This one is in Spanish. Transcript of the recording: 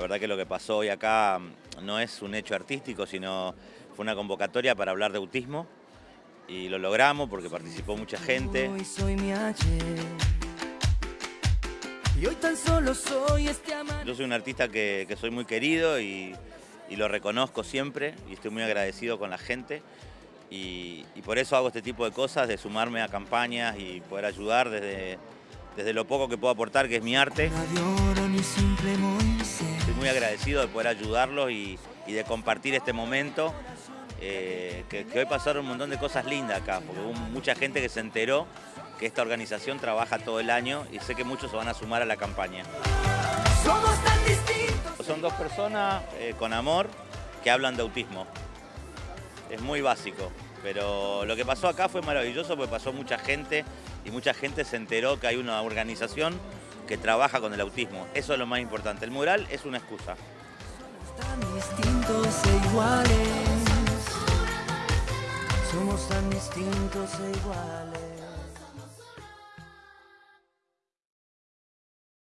verdad que lo que pasó hoy acá mm, no es un hecho artístico, sino fue una convocatoria para hablar de autismo y lo logramos porque participó mucha gente. Hoy soy mi ayer. Y hoy tan solo soy este. Yo soy un artista que, que soy muy querido y, y lo reconozco siempre y estoy muy agradecido con la gente y, y por eso hago este tipo de cosas, de sumarme a campañas y poder ayudar desde, desde lo poco que puedo aportar, que es mi arte. Radio oro ni simple Moisés. Estoy muy agradecido de poder ayudarlos y, y de compartir este momento, eh, que, que hoy pasaron un montón de cosas lindas acá, porque hubo mucha gente que se enteró que esta organización trabaja todo el año y sé que muchos se van a sumar a la campaña. Somos tan distintos. Son dos personas eh, con amor que hablan de autismo. Es muy básico, pero lo que pasó acá fue maravilloso porque pasó mucha gente y mucha gente se enteró que hay una organización que trabaja con el autismo. Eso es lo más importante. El mural es una excusa. Tan distintos e iguales. Somos tan distintos e iguales.